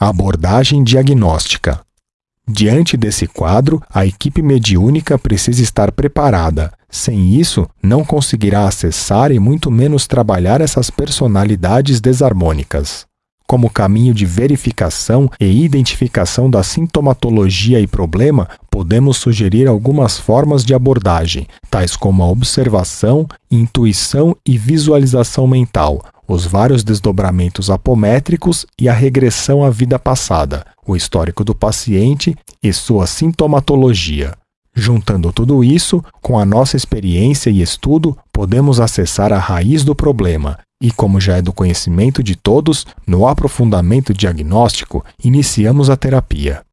Abordagem diagnóstica. Diante desse quadro, a equipe mediúnica precisa estar preparada. Sem isso, não conseguirá acessar e muito menos trabalhar essas personalidades desarmônicas. Como caminho de verificação e identificação da sintomatologia e problema, podemos sugerir algumas formas de abordagem, tais como a observação, intuição e visualização mental, os vários desdobramentos apométricos e a regressão à vida passada, o histórico do paciente e sua sintomatologia. Juntando tudo isso, com a nossa experiência e estudo, podemos acessar a raiz do problema e, como já é do conhecimento de todos, no aprofundamento diagnóstico, iniciamos a terapia.